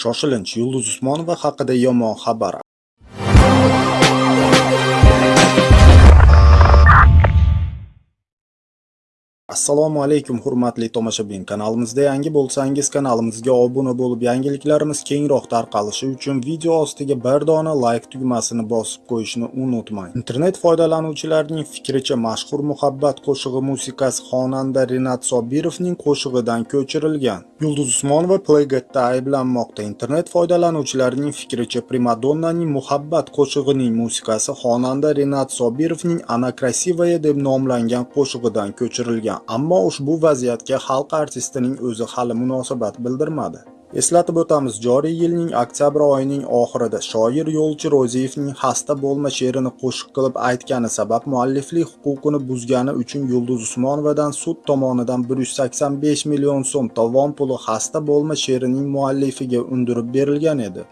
Shoshilinch Yulduz Usmonova haqida yomon xabar. Assalomu alaykum hurmatli tomoshabin. Kanalimizda yangi bo'lsangiz, kanalimizga obuna bo'lib, yangiliklarimiz kengroq tarqalishi uchun video ostiga bir dona like tugmasini bosib qo'yishni unutmang. Internet foydalanuvchilarining fikricha mashhur muhabbat qo'shig'i musiqasi xonanda renat Sobirovning qo'shig'idan ko'chirilgan. Yulduz Usmonova Playgatda ayblanmoqda. Internet foydalanuvchilarining fikricha primadonnaning muhabbat qo'shig'ining musiqasi xonanda renat Sobirovning Ana krasivaya deb nomlangan qo'shig'idan ko'chirilgan. Ammo ushbu vaziyatga xalq artistining o'zi hali munosabat bildirmadi. Eslatib o'tamiz joriy yilning oktyabr oyining oxirida shoir yo'lchi ro'ziyevning xasta bo'lma she'rini qo'shiq qilib aytgani sabab mualliflik huquqini buzgani uchun yulduz usmonovadan sud tomonidan 185 million so'm tovon puli xasta bo'lma she'rining muallifiga undirib berilgan edi.